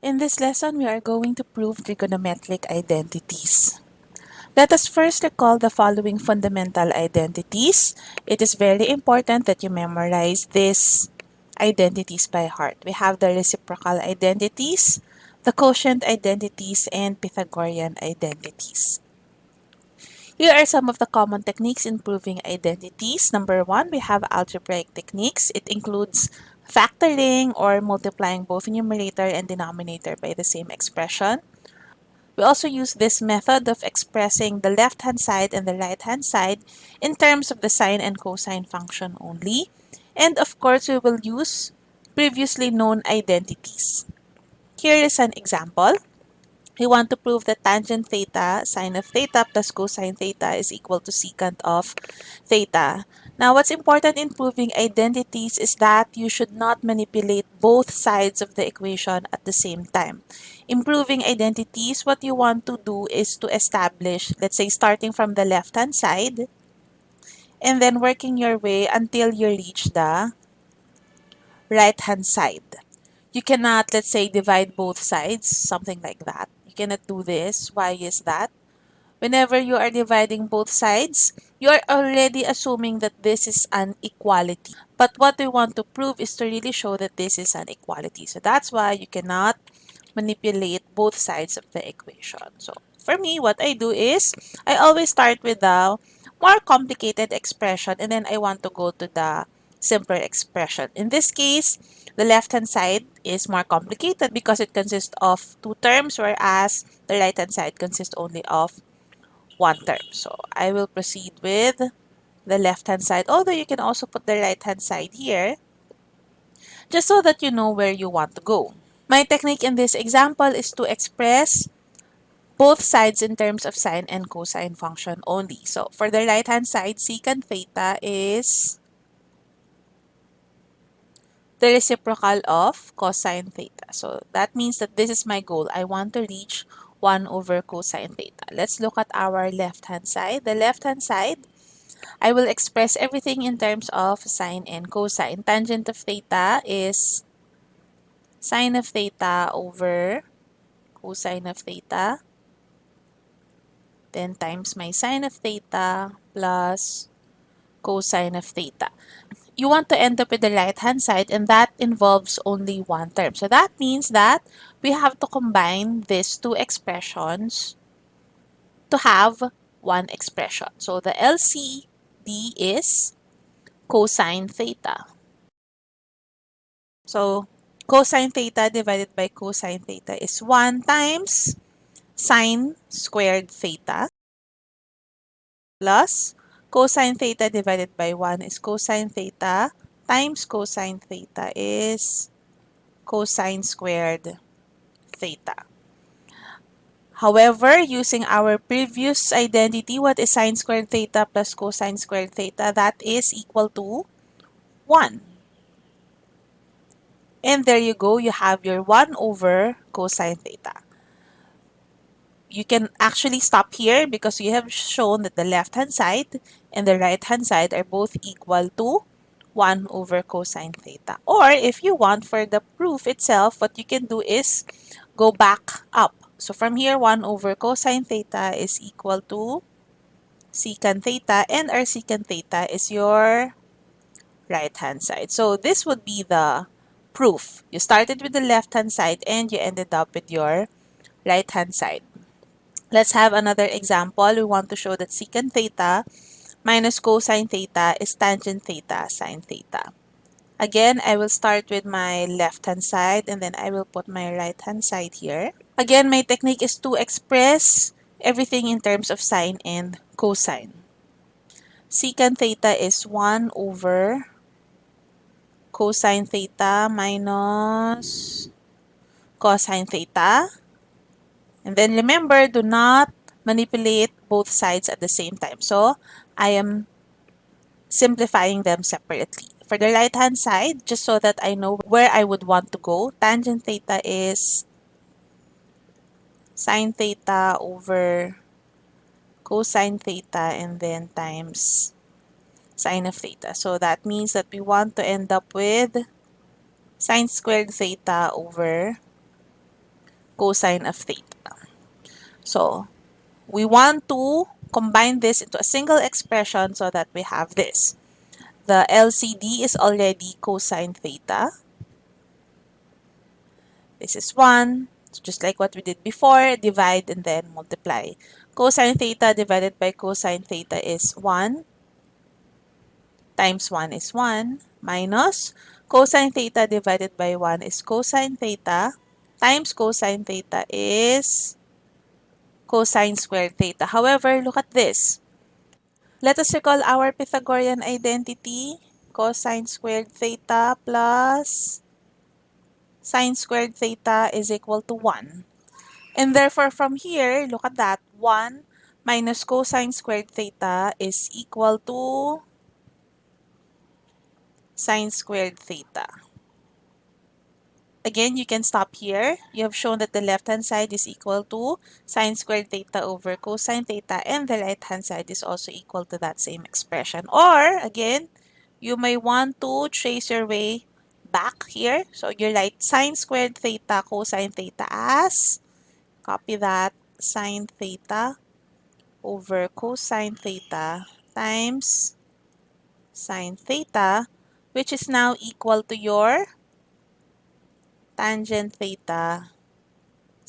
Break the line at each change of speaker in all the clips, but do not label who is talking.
In this lesson, we are going to prove trigonometric identities. Let us first recall the following fundamental identities. It is very important that you memorize these identities by heart. We have the reciprocal identities, the quotient identities, and Pythagorean identities. Here are some of the common techniques in proving identities. Number one, we have algebraic techniques. It includes factoring or multiplying both numerator and denominator by the same expression. We also use this method of expressing the left-hand side and the right-hand side in terms of the sine and cosine function only. And of course, we will use previously known identities. Here is an example. We want to prove that tangent theta, sine of theta plus cosine theta is equal to secant of theta. Now, what's important in proving identities is that you should not manipulate both sides of the equation at the same time. In proving identities, what you want to do is to establish, let's say, starting from the left-hand side, and then working your way until you reach the right-hand side. You cannot, let's say, divide both sides, something like that. You cannot do this. Why is that? Whenever you are dividing both sides, you are already assuming that this is an equality. But what we want to prove is to really show that this is an equality. So that's why you cannot manipulate both sides of the equation. So for me, what I do is, I always start with the more complicated expression and then I want to go to the simpler expression. In this case, the left-hand side is more complicated because it consists of two terms, whereas the right-hand side consists only of one term. So I will proceed with the left-hand side, although you can also put the right-hand side here, just so that you know where you want to go. My technique in this example is to express both sides in terms of sine and cosine function only. So for the right-hand side, secant theta is the reciprocal of cosine theta. So that means that this is my goal. I want to reach 1 over cosine theta. Let's look at our left-hand side. The left-hand side, I will express everything in terms of sine and cosine. Tangent of theta is sine of theta over cosine of theta. Then times my sine of theta plus cosine of theta you want to end up with the right-hand side and that involves only one term. So that means that we have to combine these two expressions to have one expression. So the LCD is cosine theta. So cosine theta divided by cosine theta is 1 times sine squared theta plus cosine theta divided by 1 is cosine theta times cosine theta is cosine squared theta. However, using our previous identity, what is sine squared theta plus cosine squared theta? That is equal to 1. And there you go, you have your 1 over cosine theta you can actually stop here because you have shown that the left-hand side and the right-hand side are both equal to 1 over cosine theta. Or if you want for the proof itself, what you can do is go back up. So from here, 1 over cosine theta is equal to secant theta and our secant theta is your right-hand side. So this would be the proof. You started with the left-hand side and you ended up with your right-hand side. Let's have another example. We want to show that secant theta minus cosine theta is tangent theta sine theta. Again, I will start with my left-hand side and then I will put my right-hand side here. Again, my technique is to express everything in terms of sine and cosine. Secant theta is 1 over cosine theta minus cosine theta and then remember, do not manipulate both sides at the same time. So I am simplifying them separately. For the right-hand side, just so that I know where I would want to go, tangent theta is sine theta over cosine theta and then times sine of theta. So that means that we want to end up with sine squared theta over cosine of theta. So, we want to combine this into a single expression so that we have this. The LCD is already cosine theta. This is 1. So just like what we did before, divide and then multiply. Cosine theta divided by cosine theta is 1 times 1 is 1 minus cosine theta divided by 1 is cosine theta times cosine theta is cosine squared theta. However, look at this. Let us recall our Pythagorean identity. Cosine squared theta plus sine squared theta is equal to 1. And therefore, from here, look at that. 1 minus cosine squared theta is equal to sine squared theta. Again, you can stop here. You have shown that the left-hand side is equal to sine squared theta over cosine theta and the right-hand side is also equal to that same expression. Or, again, you may want to trace your way back here. So, you write sine squared theta cosine theta as, copy that, sine theta over cosine theta times sine theta, which is now equal to your tangent theta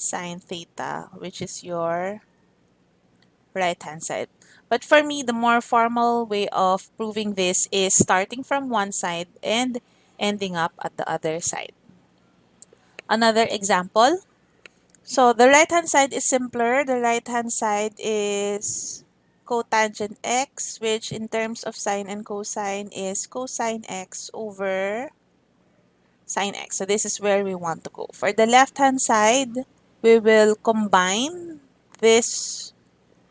sine theta, which is your right-hand side. But for me, the more formal way of proving this is starting from one side and ending up at the other side. Another example. So the right-hand side is simpler. The right-hand side is cotangent x, which in terms of sine and cosine is cosine x over sine x. So this is where we want to go. For the left-hand side, we will combine this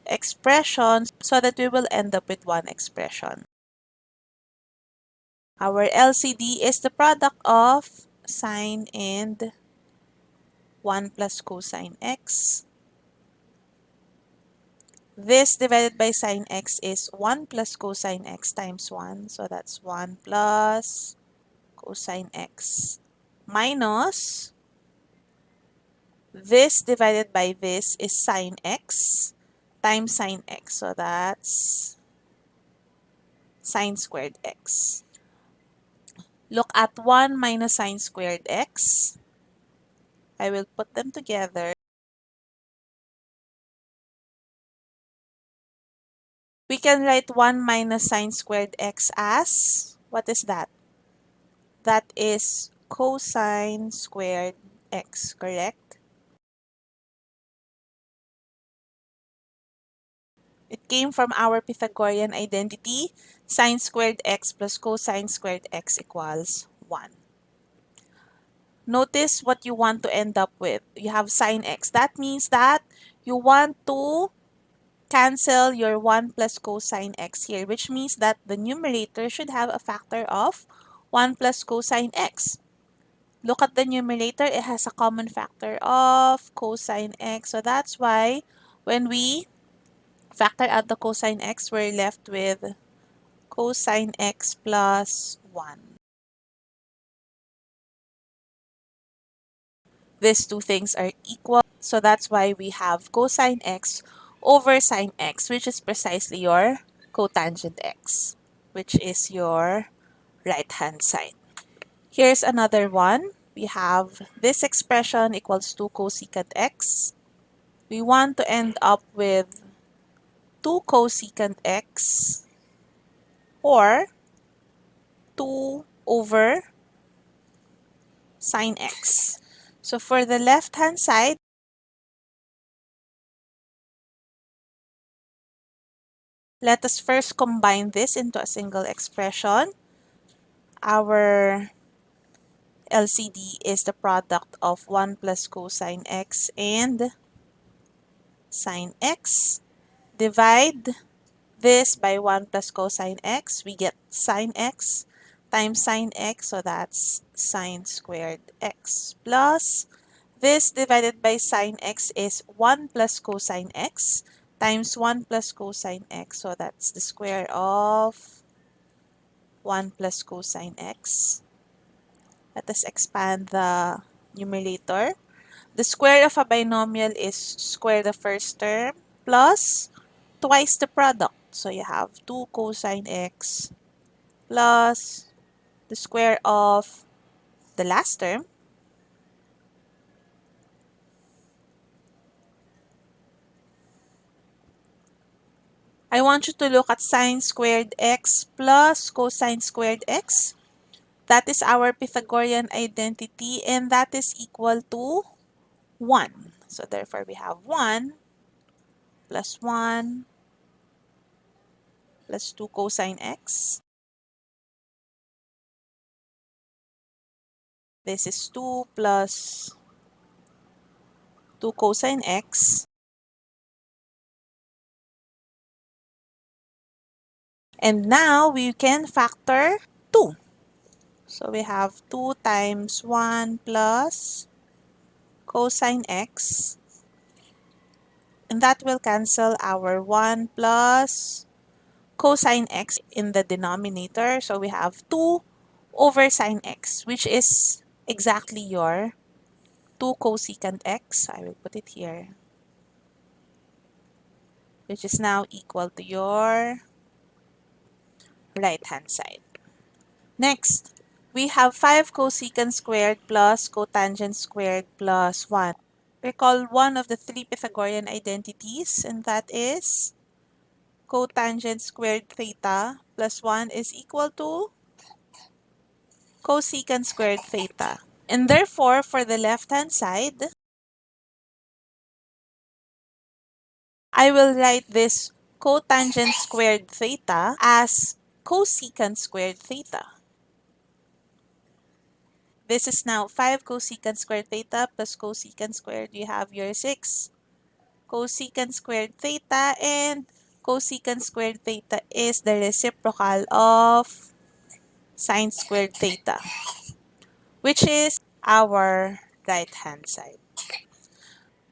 expression so that we will end up with one expression. Our LCD is the product of sine and 1 plus cosine x. This divided by sine x is 1 plus cosine x times 1. So that's 1 plus cosine x minus this divided by this is sine x times sine x. So that's sine squared x. Look at 1 minus sine squared x. I will put them together. We can write 1 minus sine squared x as, what is that? That is cosine squared x, correct? It came from our Pythagorean identity, sine squared x plus cosine squared x equals 1. Notice what you want to end up with. You have sine x. That means that you want to cancel your 1 plus cosine x here, which means that the numerator should have a factor of 1 plus cosine x. Look at the numerator, it has a common factor of cosine x. So that's why when we factor out the cosine x, we're left with cosine x plus 1. These two things are equal. So that's why we have cosine x over sine x, which is precisely your cotangent x, which is your right hand side. Here's another one. We have this expression equals 2 cosecant x. We want to end up with 2 cosecant x or 2 over sine x. So for the left hand side, let us first combine this into a single expression our LCD is the product of 1 plus cosine x and sine x. Divide this by 1 plus cosine x, we get sine x times sine x, so that's sine squared x plus this divided by sine x is 1 plus cosine x times 1 plus cosine x, so that's the square of 1 plus cosine x. Let us expand the numerator. The square of a binomial is square the first term plus twice the product. So you have 2 cosine x plus the square of the last term I want you to look at sine squared x plus cosine squared x. That is our Pythagorean identity and that is equal to 1. So therefore we have 1 plus 1 plus 2 cosine x. This is 2 plus 2 cosine x. And now we can factor 2. So we have 2 times 1 plus cosine x. And that will cancel our 1 plus cosine x in the denominator. So we have 2 over sine x, which is exactly your 2 cosecant x. I will put it here. Which is now equal to your right-hand side. Next, we have 5 cosecant squared plus cotangent squared plus 1. Recall one of the three Pythagorean identities, and that is cotangent squared theta plus 1 is equal to cosecant squared theta. And therefore, for the left-hand side, I will write this cotangent squared theta as cosecant squared theta. This is now 5 cosecant squared theta plus cosecant squared. You have your 6 cosecant squared theta and cosecant squared theta is the reciprocal of sine squared theta, which is our right-hand side.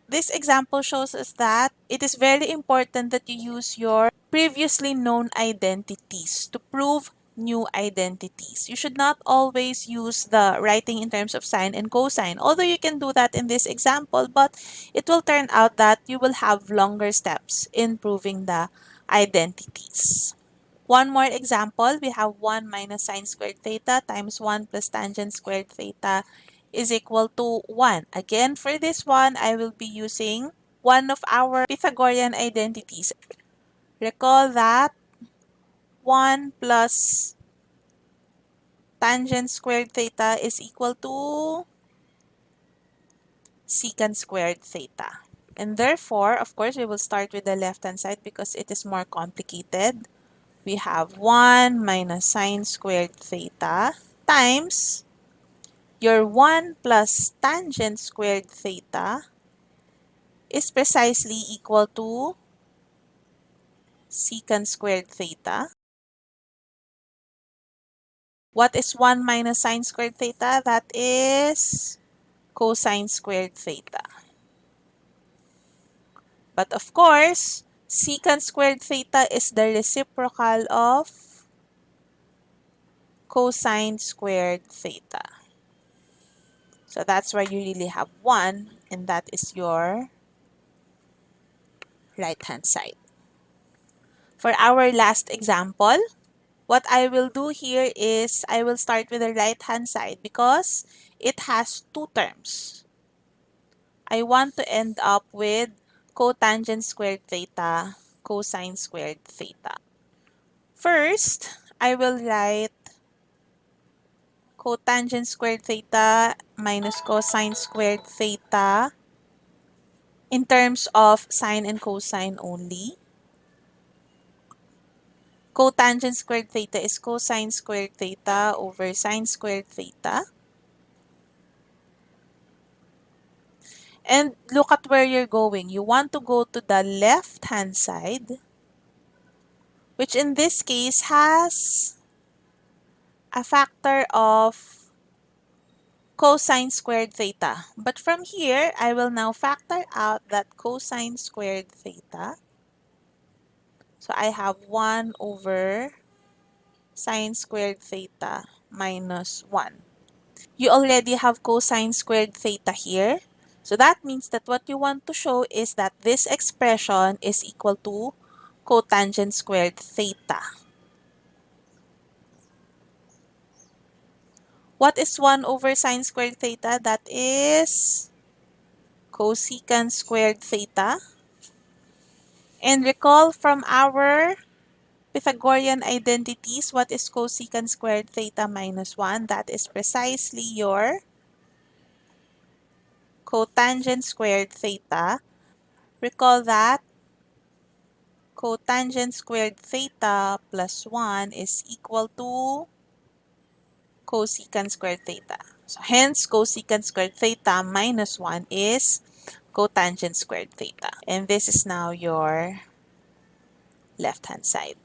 This example shows us that it is very important that you use your previously known identities to prove new identities. You should not always use the writing in terms of sine and cosine, although you can do that in this example, but it will turn out that you will have longer steps in proving the identities. One more example, we have 1 minus sine squared theta times 1 plus tangent squared theta is equal to 1. Again, for this one, I will be using one of our Pythagorean identities. Recall that 1 plus tangent squared theta is equal to secant squared theta. And therefore, of course, we will start with the left-hand side because it is more complicated. We have 1 minus sine squared theta times your 1 plus tangent squared theta is precisely equal to secant squared theta. What is 1 minus sine squared theta? That is cosine squared theta. But of course, secant squared theta is the reciprocal of cosine squared theta. So that's why you really have 1 and that is your right-hand side. For our last example, what I will do here is I will start with the right-hand side because it has two terms. I want to end up with cotangent squared theta, cosine squared theta. First, I will write cotangent squared theta minus cosine squared theta in terms of sine and cosine only. Cotangent squared theta is cosine squared theta over sine squared theta. And look at where you're going. You want to go to the left-hand side, which in this case has a factor of cosine squared theta. But from here, I will now factor out that cosine squared theta. So I have 1 over sine squared theta minus 1. You already have cosine squared theta here. So that means that what you want to show is that this expression is equal to cotangent squared theta. What is 1 over sine squared theta? That is cosecant squared theta. And recall from our Pythagorean identities, what is cosecant squared theta minus 1? That is precisely your cotangent squared theta. Recall that cotangent squared theta plus 1 is equal to cosecant squared theta. So hence, cosecant squared theta minus 1 is cotangent squared theta. And this is now your left-hand side.